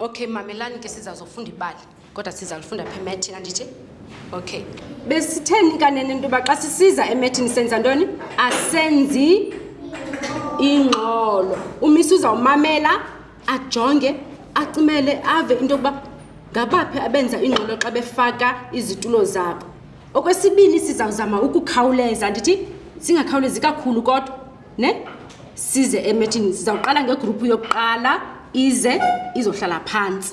okay mamelani ke sizazofunda ibali kodwa sizalifunda pha emethini andithi okay besitheni kanene into yoba xa sisiza emethini senza ntoni asenzi ingxolo umisa uzawumamela ajonge acimele ave into yokuba ngabaphi abenza ingxolo xa befaka izitulo zabo okwesibini sizawuzama ukukhawuleza ndithi singakhawulezi kakhulu kodwa ne size emethini sizawuqala ngegruphu yokuqala ize izohlala phantsi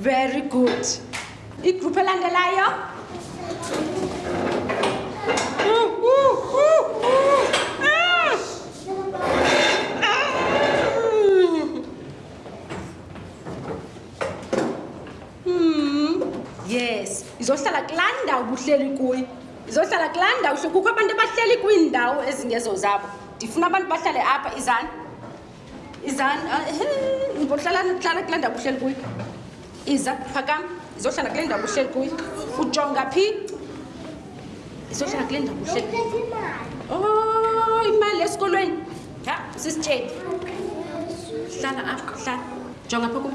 Very good. Igroup elandelayo. Yes, izohlala kulanda ubuhleli kuyi. ndizohlala kulaa ndawo hle kukho abantu abahleli kwiindawo ezingezo zabo ndifuna abantu bahlale apha izani izani ah, ndibohlala hlala kulaa ndawo uhleli kuyo iza phakam ndizohlala kule ndawo uhleli kuyo ujonga phi ndizohlala kule ndawo uhleli o oh, imali esikolweni ha sisitsheni hlala apha hlala jonga pha kum